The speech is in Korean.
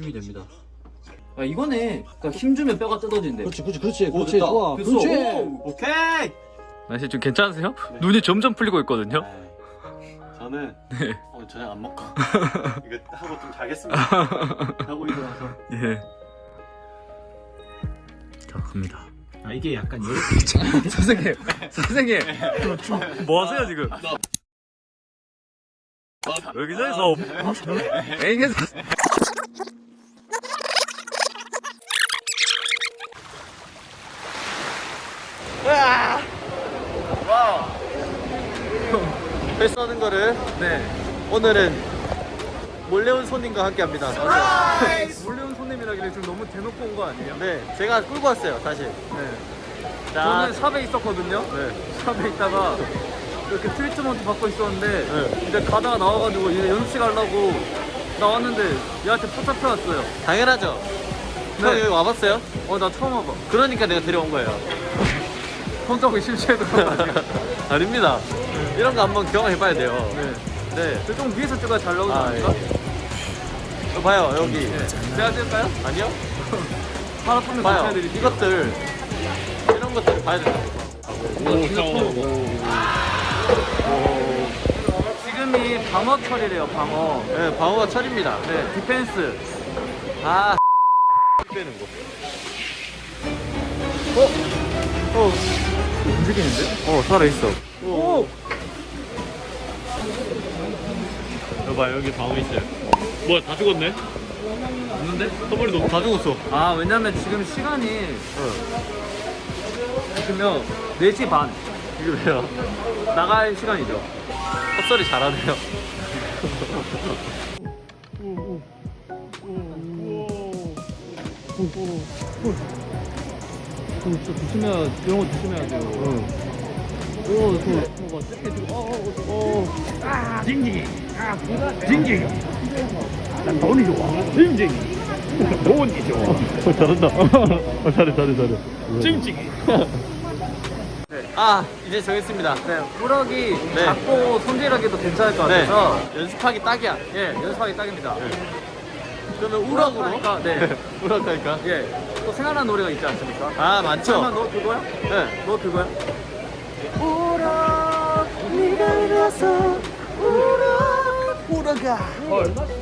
도움이 됩니다. 아 이거네. 그러니까 힘 주면 뼈가 뜯어진대. 그렇지 그렇지 그렇지 오, 그렇지 됐다. 좋아 됐어. 그렇지 오, 오케이. 날씨 좀 괜찮으세요? 눈이 점점 풀리고 있거든요. 네. 저는 네. 오늘 저녁 안 먹고 이거 하고 좀 자겠습니다. 하고 일어나서. 예. 자 갑니다. 아 이게 약간 이렇게. 선생님, 선생님, 뭐 하세요 지금? 여기서 해서 앵에서 회 써는 거를 네 오늘은 몰래 온 손님과 함께 합니다. 몰래 온 손님이라길래 지금 너무 대놓고 온 거 아니에요? 네, 제가 끌고 왔어요, 사실. 네. 자, 저는 샵에 있었거든요. 네. 샵에 있다가 이렇게 트리트먼트 받고 있었는데 네. 이제 가다가 나와가지고 이제 연습실 가려고 나왔는데 얘한테 포착해 왔어요. 당연하죠. 네. 형 여기 와봤어요? 어 나 처음 와봐. 그러니까 내가 데려온 거예요. 손잡고 심취해서. 아닙니다. 이런 거 한번 경험해봐야 돼요. 네. 네. 저좀 위에서 찍어야 잘 나오지 아, 않을까? 예. 저 봐요, 여기. 네. 제가 찍을까요? 아니요? 하나 보면 봐요. 이것들, 이런 것들 봐야 된다고. 이거 진짜 처음 지금이 방어 철이래요 방어 네, 방어가 철입니다. 네 디펜스 아, 빼는 거. 어? 어, 움직이는데? 어, 살아있어. 오! 여봐, 여기 방어 있어요. 뭐야, 다 죽었네? 없는데? 선물이 너무 다 죽었어. 아 왜냐면 지금 시간이 지금요 4시 반 이거 왜요? 나갈 시간이죠 헛소리 잘하네요. 저 조심해야 이런 거 조심해야 돼요 오, 저, 저거 뜯게 지금, 어, 어, 어, 어. 아, 징징이. 아, 징징이. 난 돈이 좋아. 징징이. 돈이 좋아. 잘한다. 잘해, 잘해, 잘해. 징징이. 아, 이제 정했습니다. 네, 우럭이 네. 작고 손질하기도 괜찮을 것 네. 같아서 연습하기 딱이야. 예, 연습하기 딱입니다. 그러면 우럭으로. 우럭하니까, 네. 우럭하니까. 예, 또 생각나는 노래가 있지 않습니까? 아, 많죠? 너 그거야? 네. 너 그거야? 우럭, 네가 일어서 우럭, 우럭아.